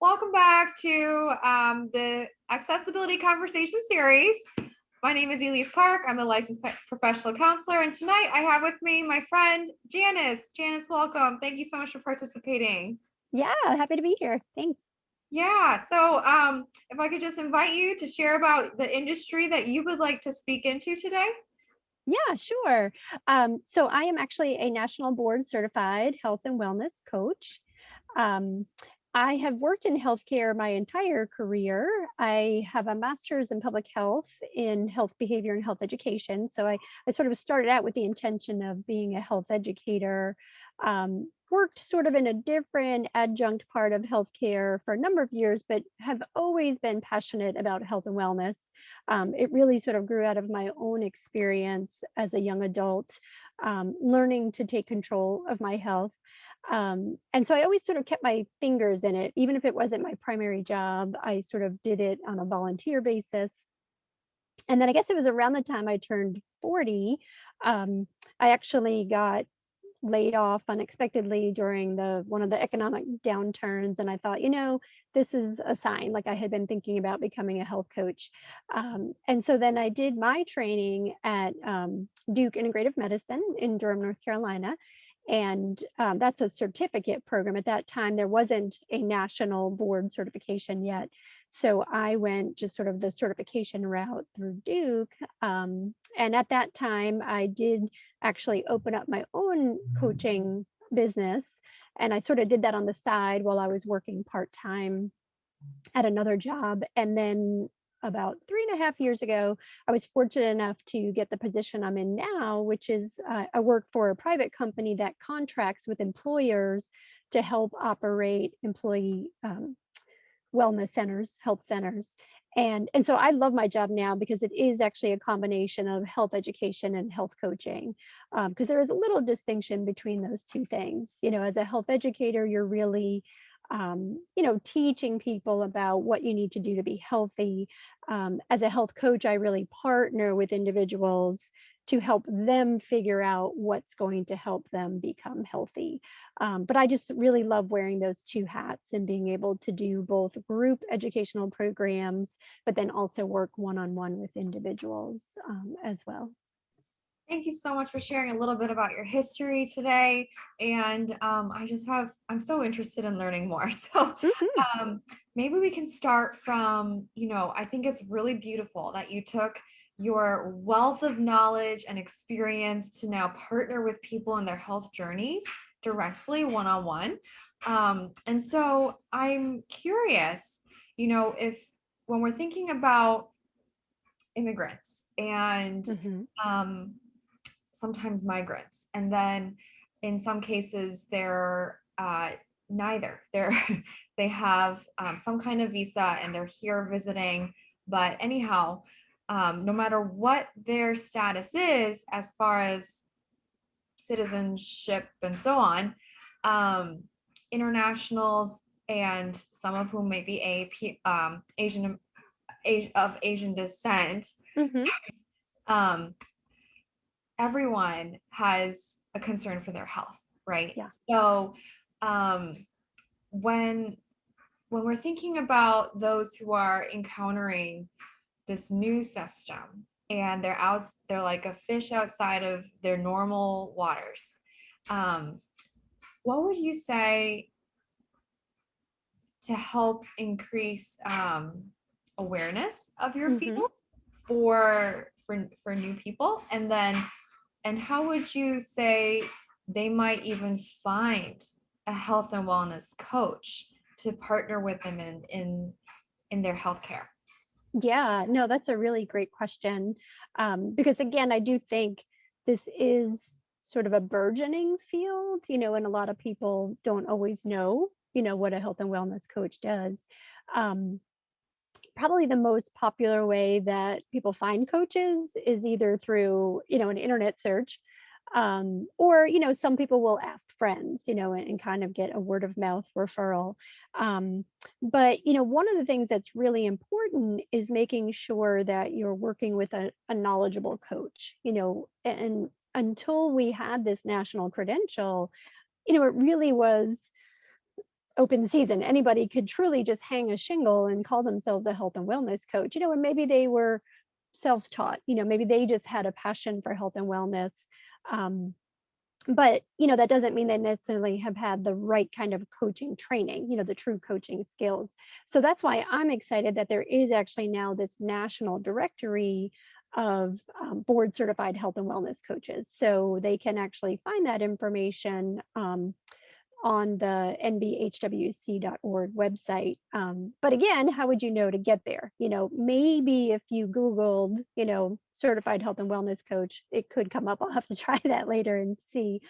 Welcome back to um, the Accessibility Conversation Series. My name is Elise Clark. I'm a licensed professional counselor, and tonight I have with me my friend Janice. Janice, welcome. Thank you so much for participating. Yeah, happy to be here. Thanks. Yeah, so um, if I could just invite you to share about the industry that you would like to speak into today. Yeah, sure. Um, so I am actually a national board certified health and wellness coach. Um, I have worked in healthcare my entire career. I have a master's in public health in health behavior and health education. So I, I sort of started out with the intention of being a health educator, um, worked sort of in a different adjunct part of healthcare for a number of years, but have always been passionate about health and wellness. Um, it really sort of grew out of my own experience as a young adult, um, learning to take control of my health. Um, and so I always sort of kept my fingers in it, even if it wasn't my primary job, I sort of did it on a volunteer basis. And then I guess it was around the time I turned 40, um, I actually got laid off unexpectedly during the one of the economic downturns and i thought you know this is a sign like i had been thinking about becoming a health coach um, and so then i did my training at um, duke integrative medicine in durham north carolina and um, that's a certificate program. At that time, there wasn't a national board certification yet. So I went just sort of the certification route through Duke. Um, and at that time, I did actually open up my own coaching business. And I sort of did that on the side while I was working part-time at another job. And then about three and a half years ago, I was fortunate enough to get the position I'm in now, which is uh, I work for a private company that contracts with employers to help operate employee um, wellness centers, health centers. And, and so I love my job now because it is actually a combination of health education and health coaching, because um, there is a little distinction between those two things. You know, as a health educator, you're really um, you know, teaching people about what you need to do to be healthy. Um, as a health coach, I really partner with individuals to help them figure out what's going to help them become healthy. Um, but I just really love wearing those two hats and being able to do both group educational programs, but then also work one-on-one -on -one with individuals um, as well. Thank you so much for sharing a little bit about your history today. And um, I just have, I'm so interested in learning more. So mm-hmm. um, maybe we can start from, you know, I think it's really beautiful that you took your wealth of knowledge and experience to now partner with people in their health journeys directly one-on-one. Um, and so I'm curious, you know, if when we're thinking about immigrants and mm-hmm. um, sometimes migrants. And then in some cases, they're uh, neither. They're they have um, some kind of visa and they're here visiting. But anyhow, um, no matter what their status is, as far as citizenship and so on, um, internationals and some of whom may be a um, Asian of Asian descent, mm -hmm. um, everyone has a concern for their health, right? Yeah. So um, when when we're thinking about those who are encountering this new system and they're out, they're like a fish outside of their normal waters. Um, what would you say to help increase um, awareness of your mm -hmm. field for for for new people and then and how would you say they might even find a health and wellness coach to partner with them in in in their healthcare? Yeah, no, that's a really great question. Um, because again, I do think this is sort of a burgeoning field, you know, and a lot of people don't always know, you know, what a health and wellness coach does. Um, probably the most popular way that people find coaches is either through, you know, an internet search, um, or, you know, some people will ask friends, you know, and, and kind of get a word of mouth referral. Um, but, you know, one of the things that's really important is making sure that you're working with a, a knowledgeable coach, you know, and until we had this national credential, you know, it really was open season. Anybody could truly just hang a shingle and call themselves a health and wellness coach, you know, and maybe they were self-taught, you know, maybe they just had a passion for health and wellness. Um, but you know that doesn't mean they necessarily have had the right kind of coaching training you know the true coaching skills so that's why i'm excited that there is actually now this national directory of um, board certified health and wellness coaches so they can actually find that information um, on the nbhwc.org website. Um, but again, how would you know to get there? You know, maybe if you Googled, you know, certified health and wellness coach, it could come up. I'll have to try that later and see.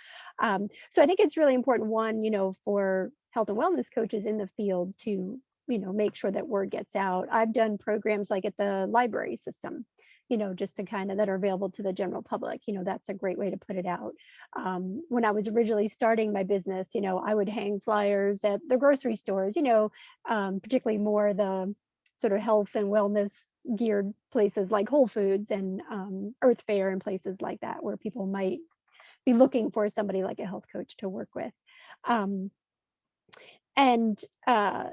Um, so I think it's really important, one, you know, for health and wellness coaches in the field to, you know, make sure that word gets out. I've done programs like at the library system you know, just to kind of that are available to the general public. You know, that's a great way to put it out. Um, when I was originally starting my business, you know, I would hang flyers at the grocery stores, you know, um, particularly more the sort of health and wellness geared places like Whole Foods and um, Earth Fare and places like that, where people might be looking for somebody like a health coach to work with. Um, and uh,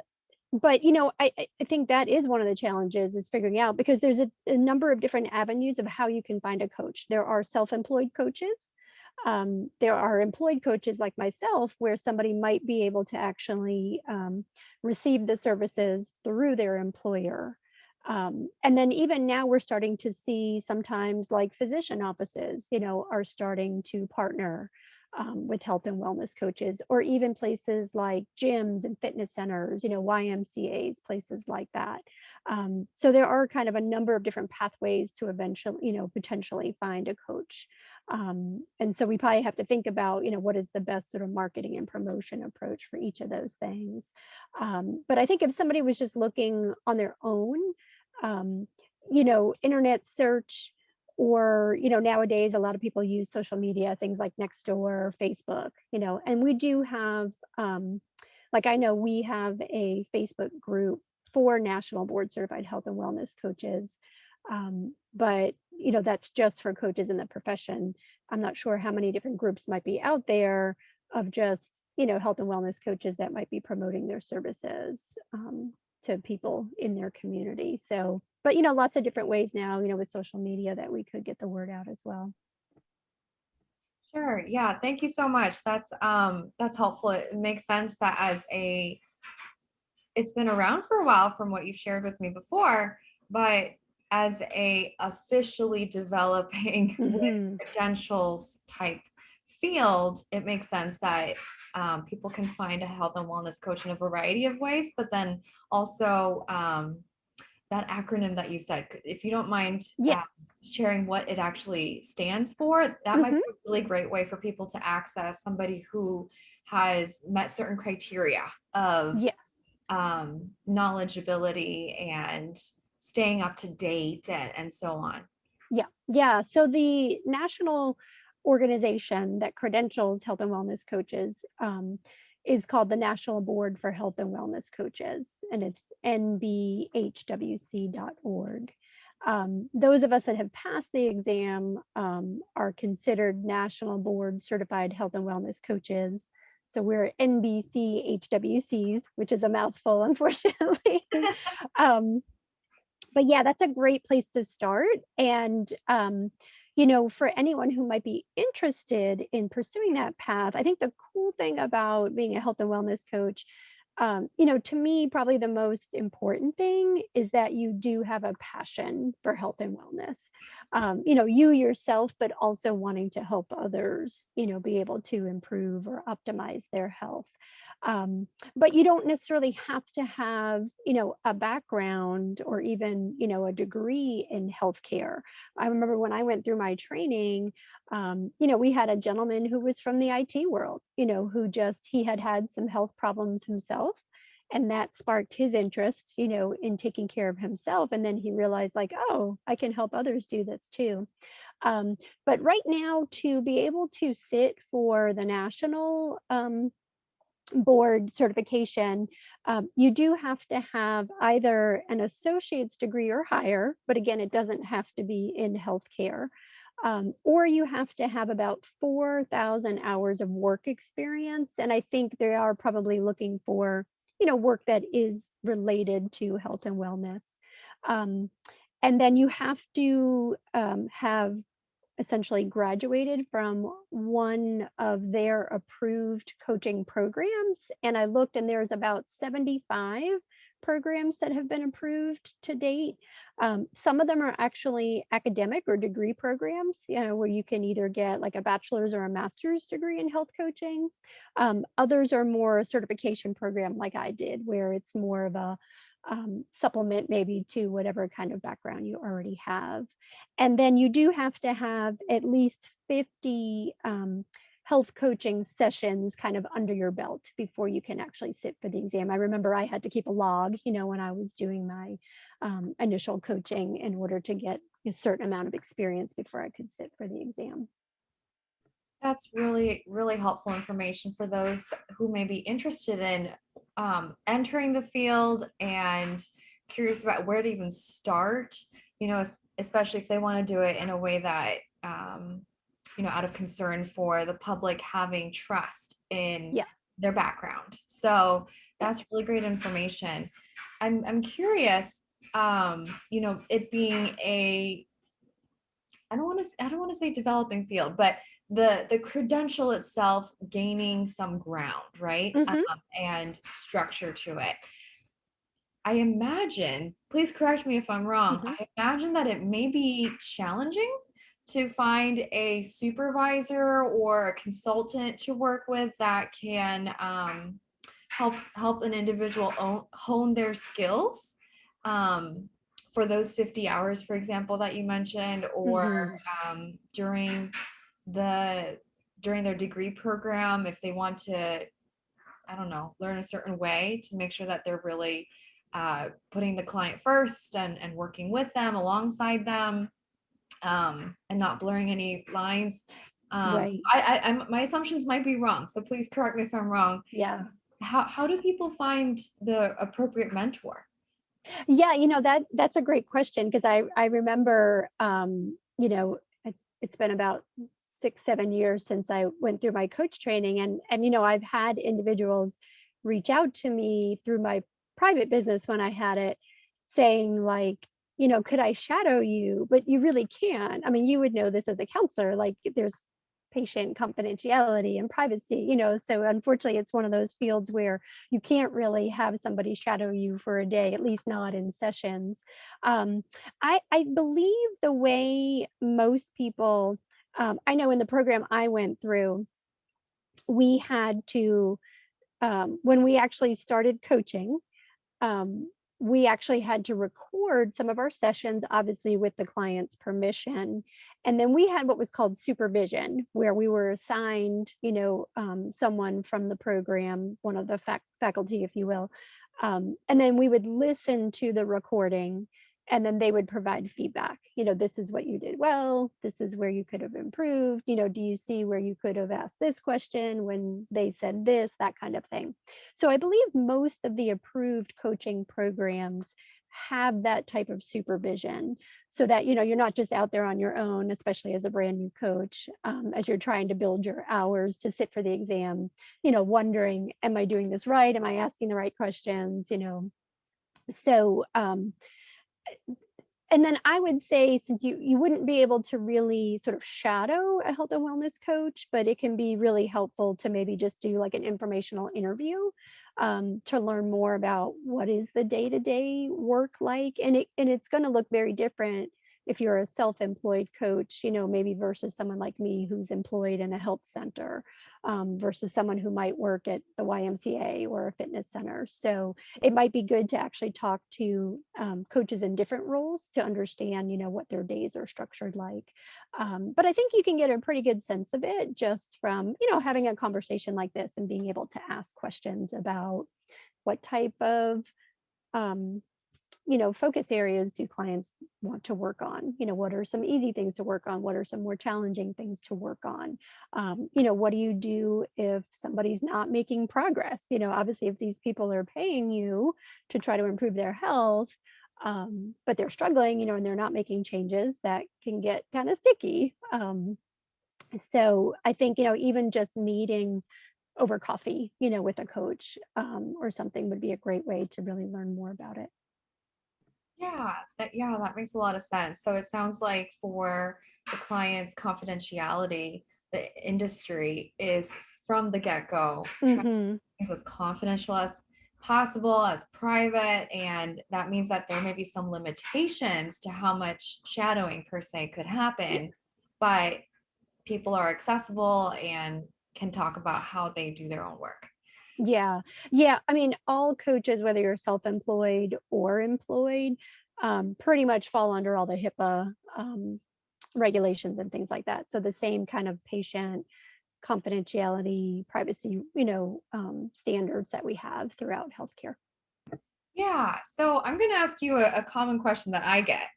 but you know, I, I think that is one of the challenges is figuring out because there's a, a number of different avenues of how you can find a coach. There are self-employed coaches. Um, there are employed coaches like myself where somebody might be able to actually um, receive the services through their employer. Um, and then even now we're starting to see sometimes like physician offices, you know, are starting to partner um, with health and wellness coaches, or even places like gyms and fitness centers, you know, YMCAs, places like that. Um, so there are kind of a number of different pathways to eventually, you know, potentially find a coach. Um, and so we probably have to think about, you know, what is the best sort of marketing and promotion approach for each of those things. Um, but I think if somebody was just looking on their own, um, you know, internet search, or you know nowadays a lot of people use social media things like nextdoor facebook you know and we do have um like i know we have a facebook group for national board certified health and wellness coaches um, but you know that's just for coaches in the profession. I'm not sure how many different groups might be out there of just you know health and wellness coaches that might be promoting their services um, to people in their community. So but you know, lots of different ways now, you know, with social media that we could get the word out as well. Sure. Yeah. Thank you so much. That's um that's helpful. It makes sense that as a it's been around for a while from what you've shared with me before, but as a officially developing mm -hmm. credentials type field, it makes sense that um, people can find a health and wellness coach in a variety of ways, but then also um, that acronym that you said, if you don't mind yes. um, sharing what it actually stands for, that mm -hmm. might be mm-hmm. a really great way for people to access somebody who has met certain criteria of yes. um, knowledgeability and staying up to date and, and so on. Yeah, yeah. So the national organization that credentials health and wellness coaches um, is called the National Board for Health and Wellness Coaches, and it's nbhwc.org. Um, those of us that have passed the exam um, are considered National Board Certified Health and Wellness Coaches. So we're NBC HWCs, which is a mouthful, unfortunately. um, but yeah, that's a great place to start. And um, you know, for anyone who might be interested in pursuing that path, I think the cool thing about being a health and wellness coach um, you know, to me, probably the most important thing is that you do have a passion for health and wellness. Um, you know, you yourself, but also wanting to help others, you know, be able to improve or optimize their health. Um, but you don't necessarily have to have, you know, a background or even, you know, a degree in healthcare. I remember when I went through my training, um, you know, we had a gentleman who was from the IT world, you know, who just, he had had some health problems himself and that sparked his interest, you know, in taking care of himself. And then he realized like, oh, I can help others do this too. Um, but right now to be able to sit for the national um, board certification, um, you do have to have either an associate's degree or higher, but again, it doesn't have to be in healthcare. Um, or you have to have about 4,000 hours of work experience. And I think they are probably looking for, you know, work that is related to health and wellness. Um, and then you have to um, have essentially graduated from one of their approved coaching programs. And I looked and there's about 75 programs that have been approved to date. Um, some of them are actually academic or degree programs, you know, where you can either get like a bachelor's or a master's degree in health coaching. Um, others are more a certification program like I did, where it's more of a um, supplement maybe to whatever kind of background you already have. And then you do have to have at least 50 um, health coaching sessions kind of under your belt before you can actually sit for the exam. I remember I had to keep a log, you know, when I was doing my um, initial coaching in order to get a certain amount of experience before I could sit for the exam. That's really, really helpful information for those who may be interested in um, entering the field and curious about where to even start, you know, especially if they want to do it in a way that, um, you know, out of concern for the public having trust in yes. their background. So that's really great information. I'm, I'm curious, um, you know, it being a, I don't want to, I don't want to say developing field, but the the credential itself gaining some ground right Mhm. um, and structure to it i imagine please correct me if i'm wrong Mhm. i imagine that it may be challenging to find a supervisor or a consultant to work with that can um, help help an individual own, hone their skills um, for those 50 hours for example that you mentioned or um, during the during their degree program if they want to i don't know learn a certain way to make sure that they're really uh, putting the client first and, and working with them alongside them um, and not blurring any lines um, Right. I, I I'm, my assumptions might be wrong so please correct me if i'm wrong Yeah. how, how do people find the appropriate mentor Yeah, you know, that that's a great question because I I remember um, you know, it, it's been about six, seven years since I went through my coach training. And, and, you know, I've had individuals reach out to me through my private business when I had it saying like, you know, could I shadow you? But you really can't. I mean, you would know this as a counselor, like there's patient confidentiality and privacy, you know, so unfortunately it's one of those fields where you can't really have somebody shadow you for a day, at least not in sessions. Um, I, I believe the way most people um, I know in the program I went through, we had to, um, when we actually started coaching, um, we actually had to record some of our sessions, obviously with the client's permission. And then we had what was called supervision, where we were assigned, you know, um, someone from the program, one of the fac faculty, if you will. Um, and then we would listen to the recording and then they would provide feedback you know this is what you did well. This is where you could have improved. You know do you see where you could have asked this question when they said this that kind of thing. So i believe most of the approved coaching programs have that type of supervision so that you know you're not just out there on your own especially as a brand new coach um, as you're trying to build your hours to sit for the exam you know wondering am i doing this right? Am i asking the right questions? you know. So um, and then I would say, since you you wouldn't be able to really sort of shadow a health and wellness coach, but it can be really helpful to maybe just do like an informational interview um, to learn more about what is the day to day work like, and it and it's going to look very different if you're a self-employed coach, you know, maybe versus someone like me who's employed in a health center um, versus someone who might work at the YMCA or a fitness center. So it might be good to actually talk to um, coaches in different roles to understand, you know, what their days are structured like. Um, but I think you can get a pretty good sense of it just from, you know, having a conversation like this and being able to ask questions about what type of um, you know, focus areas do clients want to work on? You know, what are some easy things to work on? What are some more challenging things to work on? Um, you know, what do you do if somebody's not making progress? You know, obviously, if these people are paying you to try to improve their health, um, but they're struggling, you know, and they're not making changes that can get kind of sticky. Um, so I think, you know, even just meeting over coffee, you know, with a coach um, or something would be a great way to really learn more about it. Yeah, that yeah, that makes a lot of sense. So it sounds like for the client's confidentiality, the industry is from the get-go to hmm as confidential as possible, as private, and that means that there may be some limitations to how much shadowing per se could happen, but people are accessible and can talk about how they do their own work. Yeah. Yeah. I mean, all coaches, whether you're self-employed or employed, um, pretty much fall under all the HIPAA um, regulations and things like that. So the same kind of patient confidentiality, privacy, you know, um, standards that we have throughout healthcare. Yeah, so I'm gonna ask you a, a common question that I get.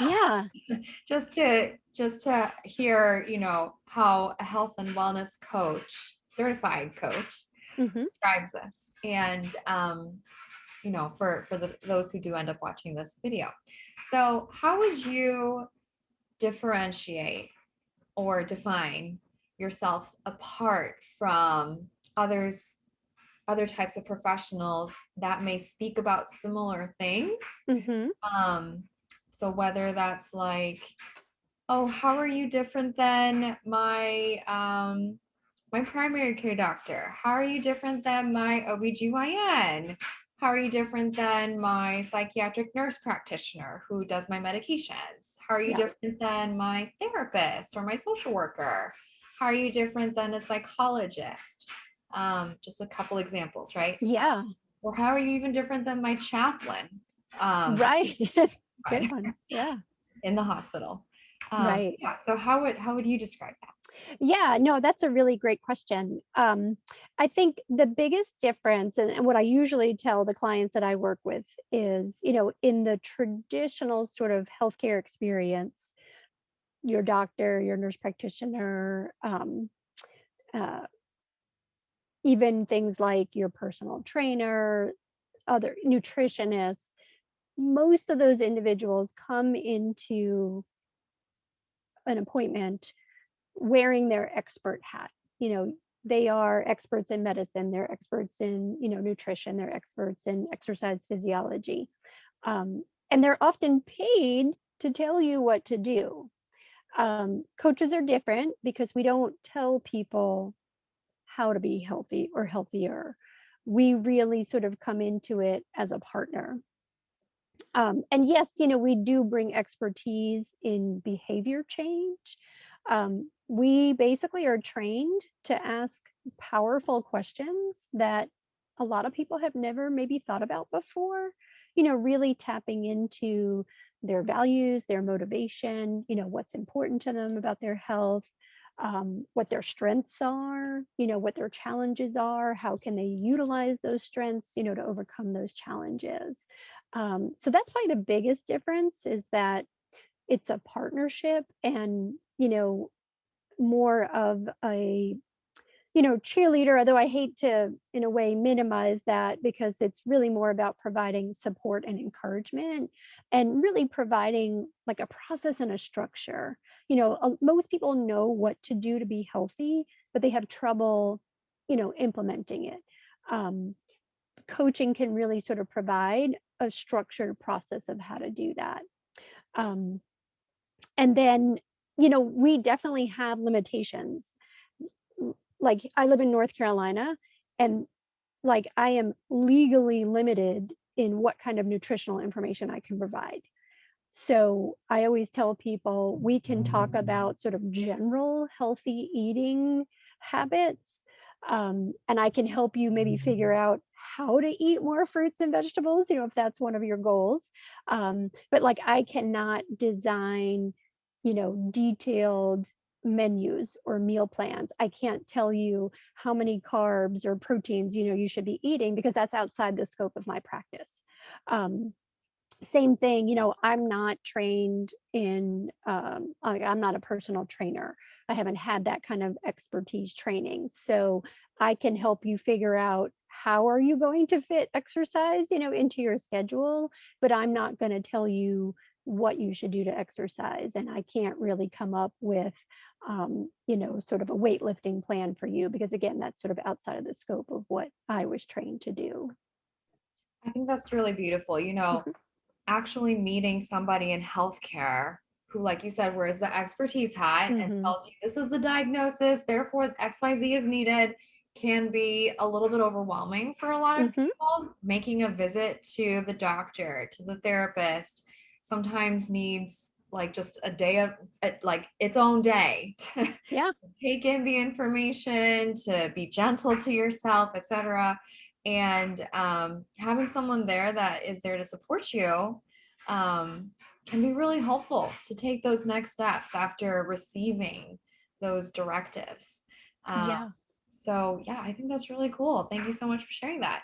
Yeah. just to just to hear, you know, how a health and wellness coach, certified coach, hmm describes this. And um, you know, for for the those who do end up watching this video. So, how would you differentiate or define yourself apart from others other types of professionals that may speak about similar things hmm um so whether that's like oh how are you different than my um my primary care doctor how are you different than my obgyn how are you different than my psychiatric nurse practitioner who does my medications how are you Yeah. different than my therapist or my social worker how are you different than a psychologist um, just a couple examples right Yeah. or how are you even different than my chaplain um, Right. Good one. Yeah. in the hospital? Um, Right. yeah. So how would how would you describe that? Yeah, no, that's a really great question. Um, I think the biggest difference, and, what I usually tell the clients that I work with is, you know, in the traditional sort of healthcare experience, your doctor, your nurse practitioner, um, uh, even things like your personal trainer, other nutritionists, most of those individuals come into an appointment wearing their expert hat. You know, they are experts in medicine, they're experts in, you know, nutrition, they're experts in exercise physiology. Um, and they're often paid to tell you what to do. Um, coaches are different because we don't tell people how to be healthy or healthier. We really sort of come into it as a partner. Um, and yes, you know, we do bring expertise in behavior change. Um, we basically are trained to ask powerful questions that a lot of people have never maybe thought about before, you know, really tapping into their values, their motivation, you know, what's important to them about their health, um, what their strengths are, you know, what their challenges are, how can they utilize those strengths, you know, to overcome those challenges. Um, so that's probably the biggest difference is that it's a partnership and, you know, more of a, you know, cheerleader, although I hate to, in a way, minimize that because it's really more about providing support and encouragement and really providing like a process and a structure. You know, most people know what to do to be healthy, but they have trouble, you know, implementing it. Um, coaching can really sort of provide a structured process of how to do that. Um, and then, you know, we definitely have limitations. Like I live in North Carolina and like I am legally limited in what kind of nutritional information I can provide. So I always tell people we can talk about sort of general healthy eating habits. Um, and I can help you maybe figure out how to eat more fruits and vegetables, you know, if that's one of your goals. Um, but like I cannot design, you know, detailed menus or meal plans. I can't tell you how many carbs or proteins, you know, you should be eating because that's outside the scope of my practice. Um, same thing, you know, I'm not trained in, um, I'm not a personal trainer. I haven't had that kind of expertise training. So I can help you figure out how are you going to fit exercise, you know, into your schedule, but I'm not going to tell you what you should do to exercise. And I can't really come up with, um, you know, sort of a weightlifting plan for you because again, that's sort of outside of the scope of what I was trained to do. I think that's really beautiful. You know, Mhm. actually meeting somebody in healthcare who, like you said, wears the expertise hat and Mhm. tells you this is the diagnosis, therefore XYZ is needed, can be a little bit overwhelming for a lot of Mhm. people. Making a visit to the doctor, to the therapist, sometimes needs like just a day of uh, like its own day to Yeah. take in the information, to be gentle to yourself, etc. And um, having someone there that is there to support you um, can be really helpful to take those next steps after receiving those directives. Um, Yeah. So yeah, I think that's really cool. Thank you so much for sharing that.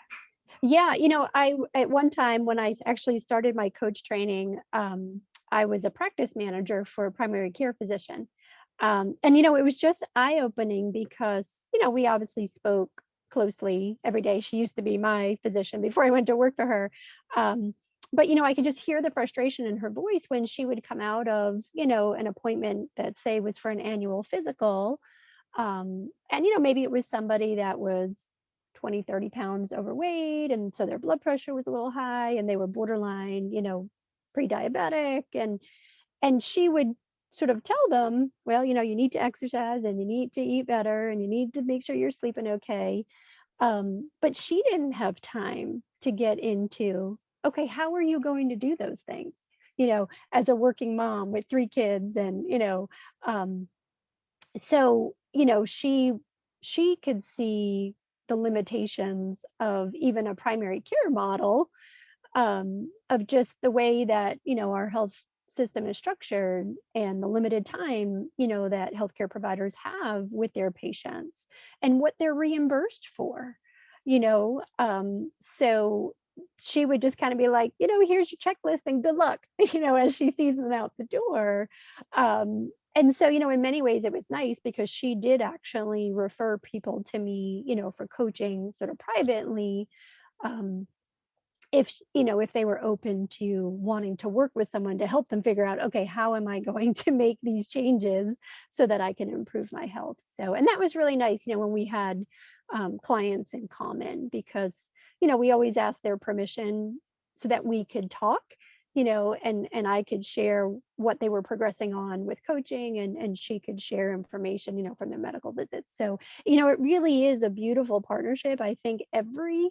Yeah, you know, I at one time when I actually started my coach training, um, I was a practice manager for a primary care physician. Um, and you know, it was just eye-opening because, you know, we obviously spoke closely every day. She used to be my physician before I went to work for her. Um, but you know, I could just hear the frustration in her voice when she would come out of, you know, an appointment that say was for an annual physical um, and, you know, maybe it was somebody that was 20, 30 pounds overweight. And so their blood pressure was a little high and they were borderline, you know, pre-diabetic. And, and she would sort of tell them, well, you know, you need to exercise and you need to eat better and you need to make sure you're sleeping okay. Um, but she didn't have time to get into, okay, how are you going to do those things? You know, as a working mom with three kids and, you know, um, so you know she she could see the limitations of even a primary care model um, of just the way that you know our health system is structured and the limited time you know that healthcare providers have with their patients and what they're reimbursed for you know um, so she would just kind of be like you know here's your checklist and good luck you know as she sees them out the door um, and so you know in many ways it was nice because she did actually refer people to me you know for coaching sort of privately um, if you know if they were open to wanting to work with someone to help them figure out okay how am i going to make these changes so that i can improve my health? So and that was really nice you know when we had um, clients in common because you know we always ask their permission so that we could talk you know and and i could share what they were progressing on with coaching and and she could share information you know from their medical visits so you know it really is a beautiful partnership i think every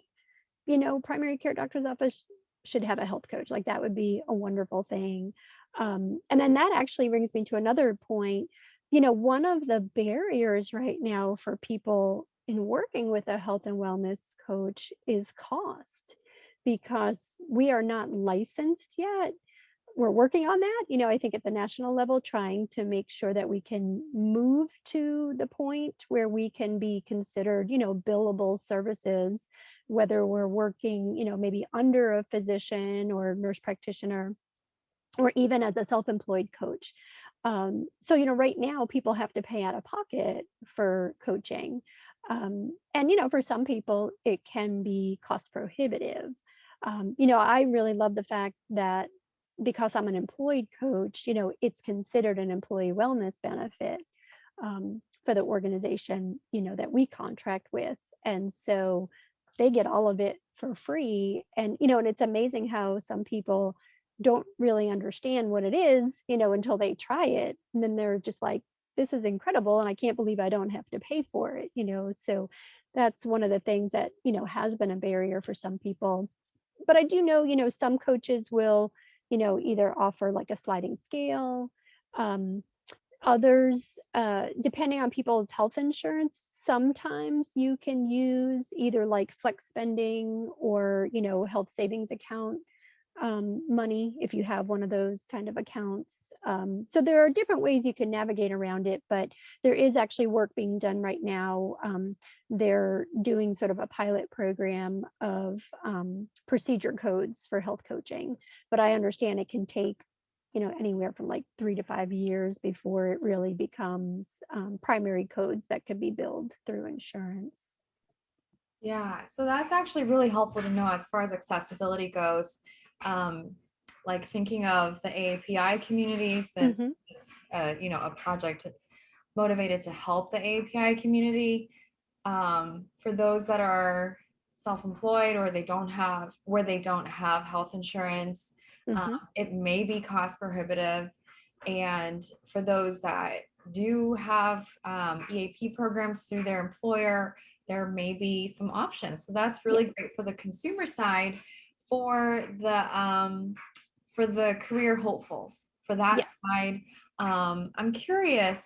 you know, primary care doctor's office should have a health coach. Like that would be a wonderful thing. Um, and then that actually brings me to another point. You know, one of the barriers right now for people in working with a health and wellness coach is cost because we are not licensed yet we're working on that, you know, I think at the national level, trying to make sure that we can move to the point where we can be considered, you know, billable services, whether we're working, you know, maybe under a physician or nurse practitioner or even as a self-employed coach. Um, so, you know, right now people have to pay out of pocket for coaching. Um, and, you know, for some people, it can be cost prohibitive. Um, you know, I really love the fact that because I'm an employed coach, you know, it's considered an employee wellness benefit um, for the organization, you know, that we contract with. And so they get all of it for free. And, you know, and it's amazing how some people don't really understand what it is, you know, until they try it. And then they're just like, this is incredible. And I can't believe I don't have to pay for it, you know. So that's one of the things that, you know, has been a barrier for some people. But I do know, you know, some coaches will, you know, either offer like a sliding scale. Um, others, uh, depending on people's health insurance, sometimes you can use either like flex spending or, you know, health savings account um, money if you have one of those kind of accounts. Um, so there are different ways you can navigate around it, but there is actually work being done right now. Um, they're doing sort of a pilot program of um, procedure codes for health coaching, but I understand it can take you know anywhere from like three to five years before it really becomes um, primary codes that can be billed through insurance. Yeah, so that's actually really helpful to know as far as accessibility goes. Um, like thinking of the AAPI community since hmm it's uh, you know a project motivated to help the AAPI community. Um, for those that are self-employed or they don't have where they don't have health insurance, um, hmm it may be cost prohibitive. And for those that do have um, EAP programs through their employer, there may be some options. So that's really great for the consumer side. For the um, for the career hopefuls, for that Yes. side, um, I'm curious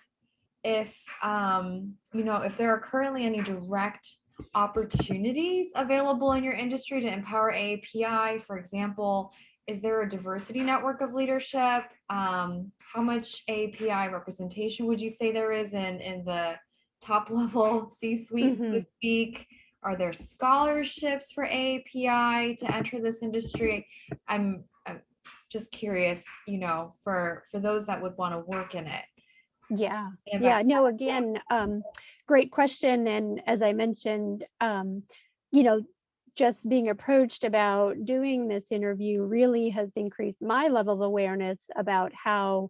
if um, you know if there are currently any direct opportunities available in your industry to empower API, For example, is there a diversity network of leadership? Um, how much API representation would you say there is in in the top level C-suite, so to hmm speak? Are there scholarships for AAPI to enter this industry? I'm I'm just curious, you know, for for those that would want to work in it. Yeah. Yeah. No, again, um, great question. And as I mentioned, um, you know, just being approached about doing this interview really has increased my level of awareness about how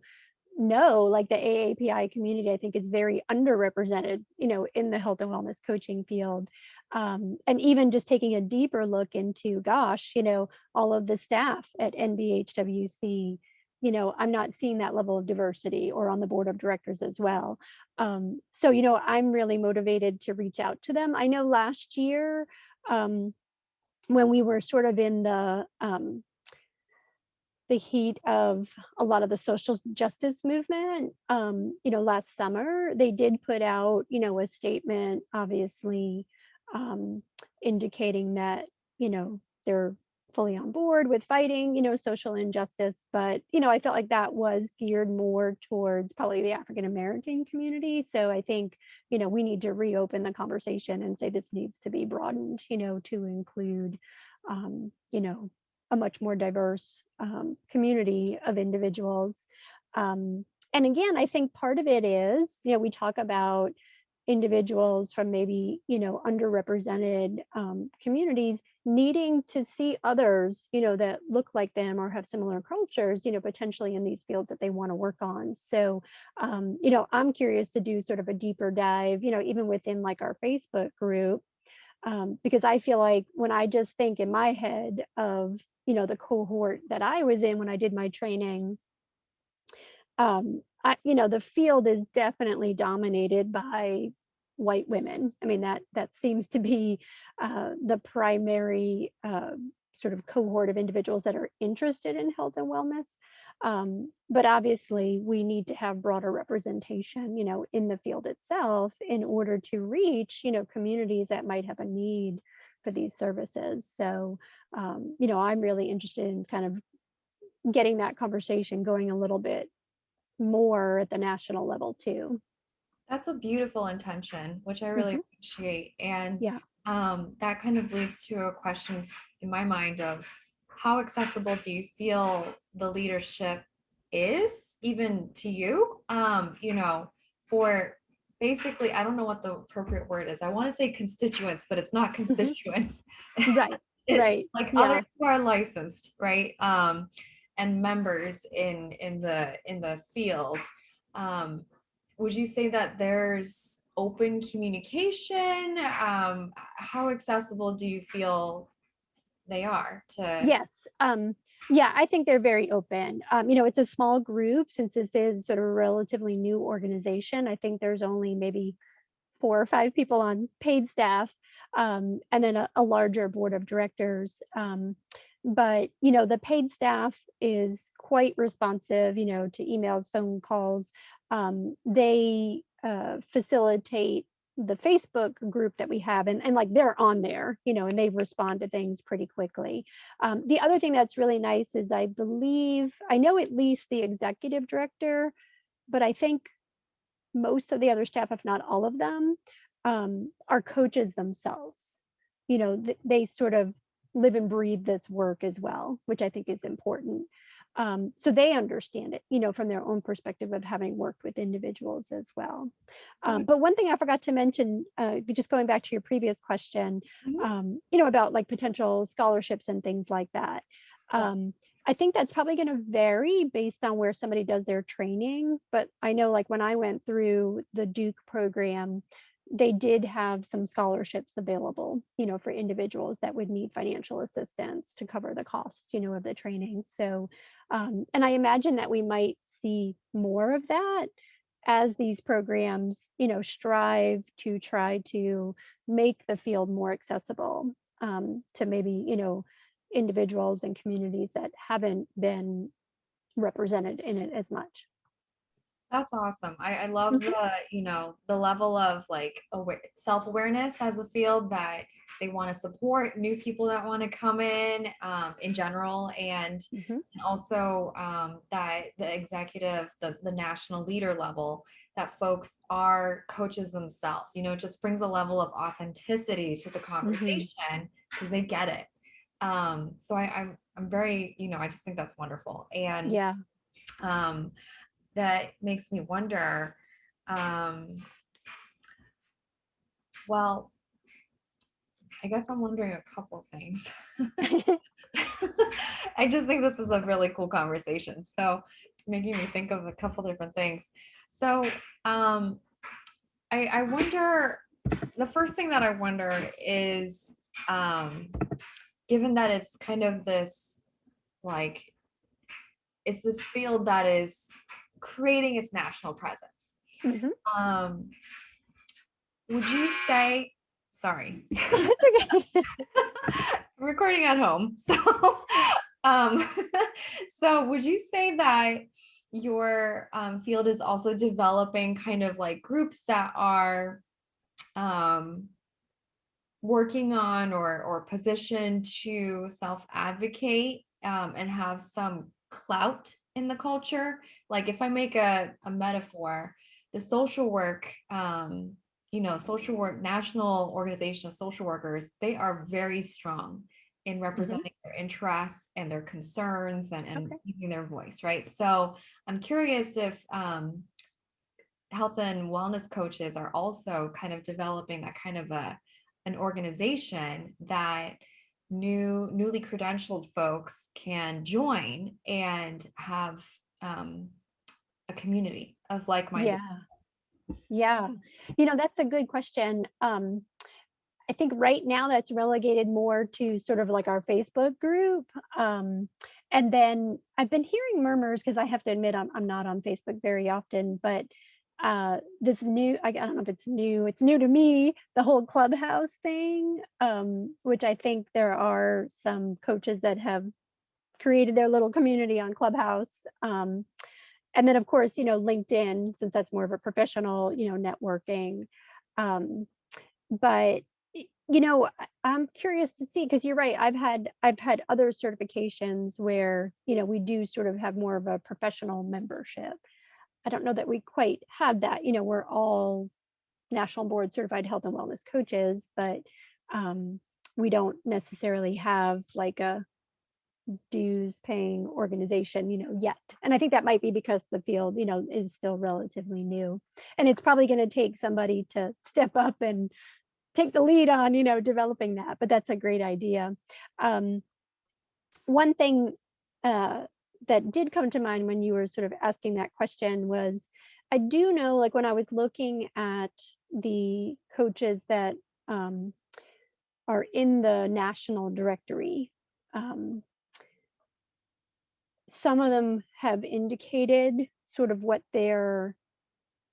no, like the AAPI community, I think is very underrepresented, you know, in the health and wellness coaching field. Um, and even just taking a deeper look into, gosh, you know, all of the staff at NBHWC, you know, I'm not seeing that level of diversity or on the board of directors as well. Um, so, you know, I'm really motivated to reach out to them. I know last year, um, when we were sort of in the um, the heat of a lot of the social justice movement, um, you know, last summer, they did put out, you know, a statement, obviously, um, indicating that, you know, they're fully on board with fighting, you know, social injustice. But, you know, I felt like that was geared more towards probably the African American community. So I think, you know, we need to reopen the conversation and say this needs to be broadened, you know, to include, um, you know, a much more diverse um, community of individuals. Um, and again, I think part of it is, you know, we talk about individuals from maybe, you know, underrepresented um, communities needing to see others, you know, that look like them or have similar cultures, you know, potentially in these fields that they want to work on. So, um, you know, I'm curious to do sort of a deeper dive, you know, even within like our Facebook group um, because I feel like when I just think in my head of, you know, the cohort that I was in when I did my training, um, I, you know, the field is definitely dominated by white women. I mean, that that seems to be uh, the primary uh, sort of cohort of individuals that are interested in health and wellness. Um, but obviously, we need to have broader representation, you know, in the field itself in order to reach, you know, communities that might have a need for these services. So, um, you know, I'm really interested in kind of getting that conversation going a little bit more at the national level too. That's a beautiful intention, which I really Mhm. appreciate. And Yeah. um, that kind of leads to a question in my mind of how accessible do you feel the leadership is, even to you? Um, you know, for basically, I don't know what the appropriate word is. I want to say constituents, but it's not Mhm. constituents. Right. Right. like Yeah. others who are licensed, right? Um, and members in in the in the field. Um, would you say that there's open communication? Um, how accessible do you feel they are to Yes. Um, yeah, I think they're very open. Um, you know, it's a small group since this is sort of a relatively new organization. I think there's only maybe four or five people on paid staff, um, and then a, a larger board of directors. But you know, the paid staff is quite responsive. You know, to emails, phone calls. Um, they uh, facilitate the Facebook group that we have, and, and like they're on there, you know, and they respond to things pretty quickly. Um, the other thing that's really nice is I believe I know at least the executive director, but I think most of the other staff, if not all of them, um, are coaches themselves. You know, th- they sort of live and breathe this work as well, which I think is important. Um, so they understand it, you know, from their own perspective of having worked with individuals as well. Um, but one thing I forgot to mention, uh, just going back to your previous question, Mhm. um, you know, about like potential scholarships and things like that. Um, I think that's probably going to vary based on where somebody does their training. But I know like when I went through the Duke program, they did have some scholarships available, you know, for individuals that would need financial assistance to cover the costs, you know, of the training. So, um, and I imagine that we might see more of that as these programs, you know, strive to try to make the field more accessible um, to maybe, you know, individuals and communities that haven't been represented in it as much. That's awesome. I, I love Mhm, the, you know, the level of like aware, self-awareness as a field that they want to support new people that want to come in um, in general and, mhm, and also um, that the executive, the, the national leader level, that folks are coaches themselves. You know, it just brings a level of authenticity to the mhm. conversation because they get it. Um, so I, I'm I'm very, you know, I just think that's wonderful. And Yeah. um, that makes me wonder, um, well, I guess I'm wondering a couple things. I just think this is a really cool conversation. So it's making me think of a couple different things. So um, I, I wonder, the first thing that I wonder is, um, given that it's kind of this, like, it's this field that is creating its national presence. Mhm. Um, would you say, sorry, recording at home. So, um, so would you say that your um, field is also developing kind of like groups that are um, working on or or positioned to self-advocate um, and have some clout in the culture. Like if I make a, a metaphor, the social work, um, you know, social work, National Organization of Social Workers, they are very strong in Mhm. representing their interests and their concerns and, and Okay. using their voice, right? So I'm curious if um, health and wellness coaches are also kind of developing that kind of a an organization that new newly credentialed folks can join and have um, a community of like-minded Yeah. Yeah. You know, that's a good question. Um, I think right now that's relegated more to sort of like our Facebook group. Um, and then I've been hearing murmurs because I have to admit I'm, I'm not on Facebook very often, but uh, this new, I, I don't know if it's new, it's new to me, the whole clubhouse thing, um, which I think there are some coaches that have created their little community on Clubhouse. Um, and then of course, you know, LinkedIn, since that's more of a professional, you know, networking. Um, but you know i'm curious to see because you're right i've had i've had other certifications where you know we do sort of have more of a professional membership i don't know that we quite have that you know we're all national board certified health and wellness coaches but um, we don't necessarily have like a dues paying organization you know yet and i think that might be because the field you know is still relatively new and it's probably going to take somebody to step up and take the lead on, you know, developing that, but that's a great idea. Um, one thing uh, that did come to mind when you were sort of asking that question was, I do know, like when I was looking at the coaches that um, are in the national directory, um, some of them have indicated sort of what their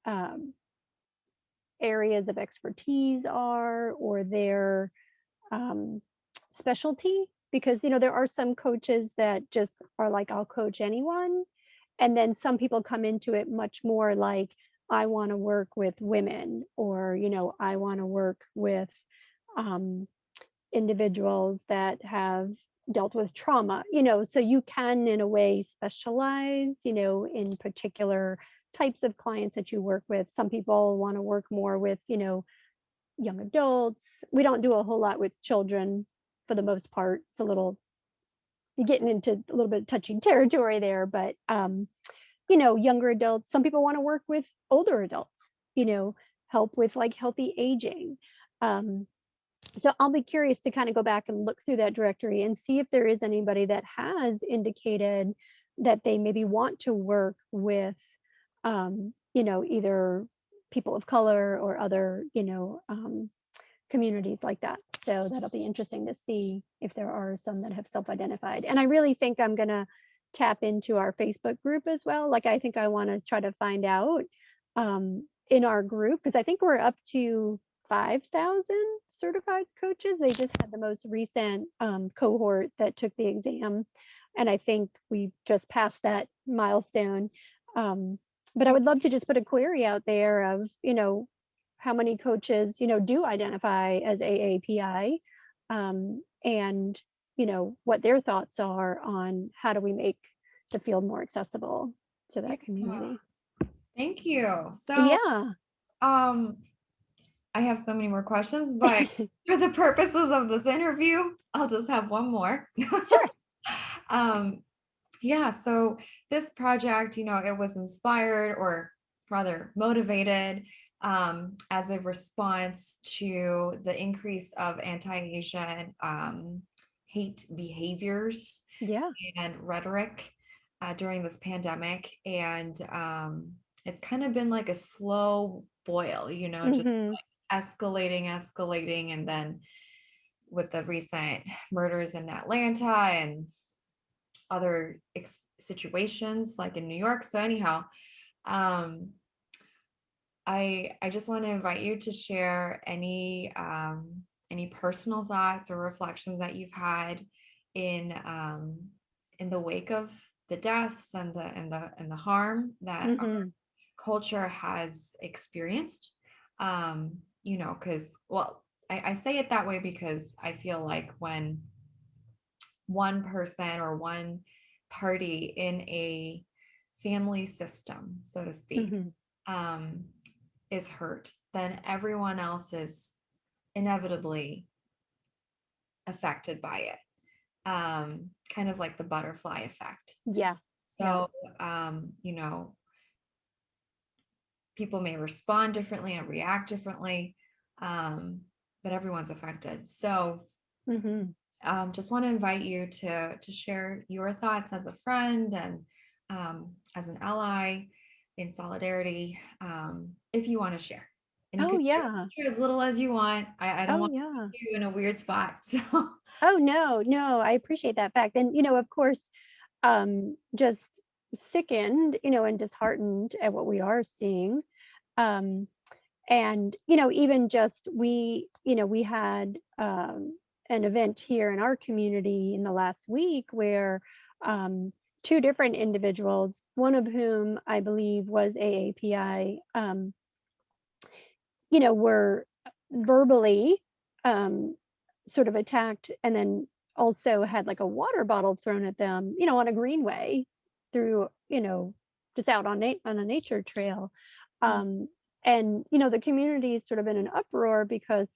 um, areas of expertise are or their um, specialty because you know there are some coaches that just are like I'll coach anyone and then some people come into it much more like I want to work with women or you know I want to work with um, individuals that have dealt with trauma you know so you can in a way specialize you know in particular types of clients that you work with some people want to work more with you know young adults. We don't do a whole lot with children for the most part. It's a little you're getting into a little bit of touchy territory there, but um, you know, younger adults, some people want to work with older adults, you know, help with like healthy aging. Um, so I'll be curious to kind of go back and look through that directory and see if there is anybody that has indicated that they maybe want to work with, um, you know, either people of color or other, you know, um, communities like that. So that'll be interesting to see if there are some that have self-identified. And I really think I'm going to tap into our Facebook group as well. Like, I think I want to try to find out um, in our group, because I think we're up to 5,000 certified coaches. They just had the most recent um, cohort that took the exam. And I think we just passed that milestone. Um, but I would love to just put a query out there of, you know, how many coaches, you know, do identify as AAPI um, and, you know, what their thoughts are on how do we make the field more accessible to that community. Thank you. So Yeah. um I have so many more questions, but for the purposes of this interview, I'll just have one more. Sure. um yeah, so this project, you know, it was inspired or rather motivated um, as a response to the increase of anti-Asian um, hate behaviors Yeah. and rhetoric uh, during this pandemic. And um, it's kind of been like a slow boil, you know, just Mhm. escalating, escalating. And then with the recent murders in Atlanta and other ex- situations like in New York. So anyhow, um, I I just want to invite you to share any um, any personal thoughts or reflections that you've had in um, in the wake of the deaths and the and the and the harm that our Mhm. culture has experienced. Um, you know, because well, I, I say it that way because I feel like when one person or one party in a family system, so to speak, Mhm. um, is hurt, then everyone else is inevitably affected by it. Um, kind of like the butterfly effect. Yeah. So, um, you know, people may respond differently and react differently, um, but everyone's affected. So, Mhm. um, just want to invite you to to share your thoughts as a friend and um, as an ally in solidarity, um, if you want to share. And Oh, yeah. as little as you want. I, I don't Oh, want yeah. you in a weird spot. So, Oh, no, no, I appreciate that fact. And, you know, of course, um, just sickened, you know, and disheartened at what we are seeing. Um, and, you know, even just we, you know, we had um, an event here in our community in the last week where um, two different individuals, one of whom I believe was AAPI, um, you know, were verbally um, sort of attacked and then also had like a water bottle thrown at them, you know, on a greenway through, you know, just out on, on a nature trail. Mm, Um, and, you know, the community is sort of in an uproar because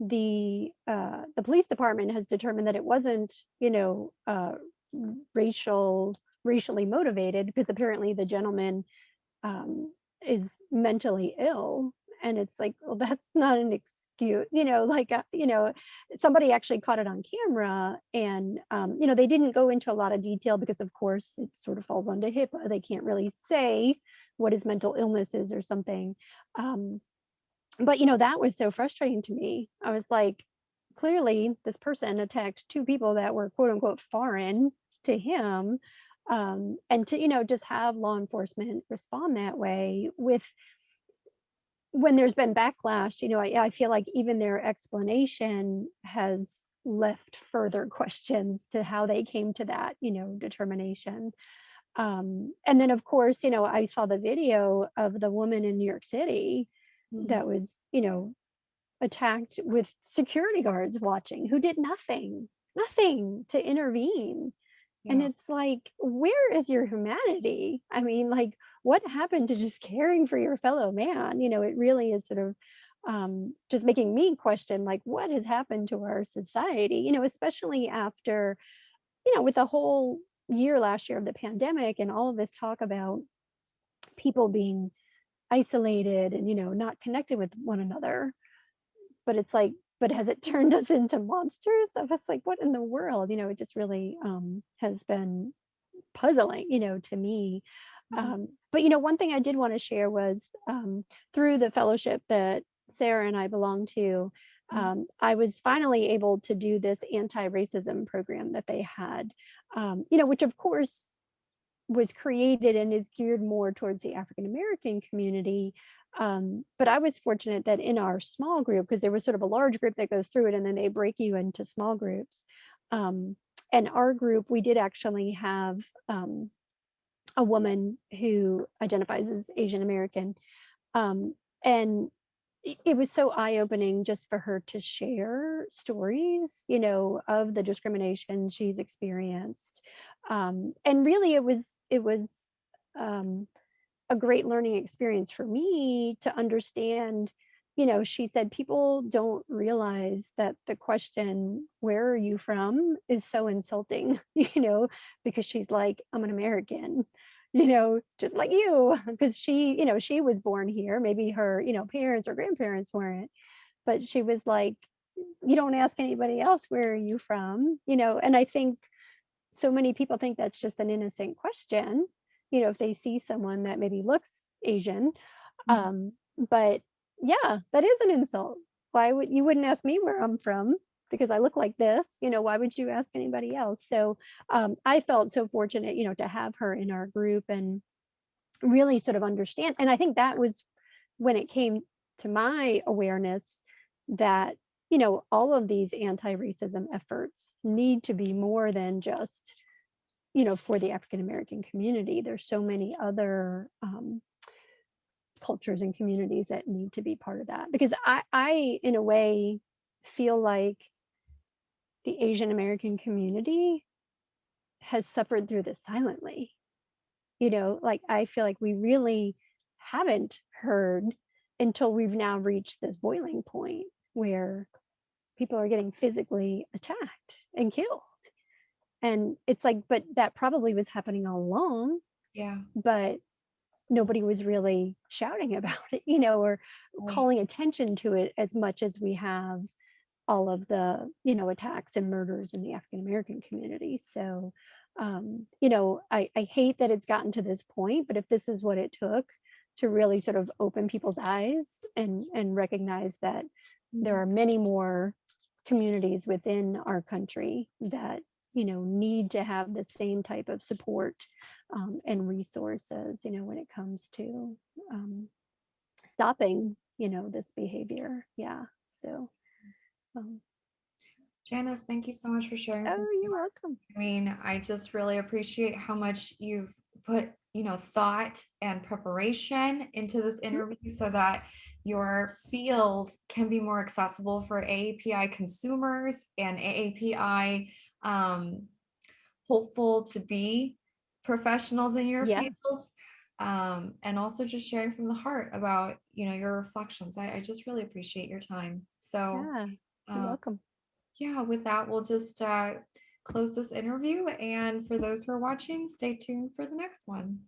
the uh, the police department has determined that it wasn't, you know, uh, racial racially motivated because apparently the gentleman um, is mentally ill and it's like well that's not an excuse you know like uh, you know somebody actually caught it on camera and um, you know they didn't go into a lot of detail because of course it sort of falls under HIPAA they can't really say what his mental illness is or something um, but you know that was so frustrating to me. I was like clearly this person attacked two people that were quote unquote foreign to him um, and to you know just have law enforcement respond that way with when there's been backlash you know I, I feel like even their explanation has left further questions to how they came to that you know determination. Um, and then of course you know i saw the video of the woman in new york city mhm, that was you know attacked with security guards watching who did nothing nothing to intervene and it's like, where is your humanity? I mean, like, what happened to just caring for your fellow man? You know, it really is sort of um, just making me question, like, what has happened to our society? You know, especially after you know, with the whole year last year of the pandemic and all of this talk about people being isolated and, you know, not connected with one another, but it's like, but has it turned us into monsters? I was like, what in the world? You know, it just really um, has been puzzling, you know, to me. Mhm. Um, but you know, one thing I did want to share was um, through the fellowship that Sarah and I belong to, Mhm. um, I was finally able to do this anti-racism program that they had, um, you know, which of course was created and is geared more towards the African American community. Um, but I was fortunate that in our small group, because there was sort of a large group that goes through it and then they break you into small groups. Um, and our group, we did actually have um, a woman who identifies as Asian American. Um, and it was so eye-opening just for her to share stories, you know, of the discrimination she's experienced. Um, and really it was it was um, a great learning experience for me to understand, you know, she said people don't realize that the question, where are you from, is so insulting, you know, because she's like, I'm an American, you know, just like you, because she, you know, she was born here. Maybe her, you know, parents or grandparents weren't, but she was like, you don't ask anybody else, where are you from? You know, and I think so many people think that's just an innocent question, you know, if they see someone that maybe looks Asian. Mhm. Um, but yeah, that is an insult. Why would you wouldn't ask me where I'm from because I look like this, you know, why would you ask anybody else? So um, I felt so fortunate, you know, to have her in our group and really sort of understand. And I think that was when it came to my awareness that, you know, all of these anti-racism efforts need to be more than just, you know, for the African American community. There's so many other um, cultures and communities that need to be part of that. Because I, I, in a way, feel like the Asian American community has suffered through this silently you know, like I feel like we really haven't heard until we've now reached this boiling point where people are getting physically attacked and killed. And it's like, but that probably was happening all along, Yeah. but nobody was really shouting about it, you know, or Right. calling attention to it as much as we have all of the, you know, attacks and murders in the African American community. So, um, you know, I, I hate that it's gotten to this point, but if this is what it took to really sort of open people's eyes and and recognize that there Mhm. are many more communities within our country that you know need to have the same type of support um, and resources you know when it comes to um, stopping you know this behavior yeah so um, Janice, thank you so much for sharing. oh you're welcome I mean, I just really appreciate how much you've put, you know, thought and preparation into this Mhm. interview so that your field can be more accessible for AAPI consumers and AAPI um, hopeful to be professionals in your yes field. Um, and also just sharing from the heart about, you know, your reflections. I, I just really appreciate your time. So, yeah you're um, welcome yeah, with that, we'll just uh, close this interview. And for those who are watching, stay tuned for the next one.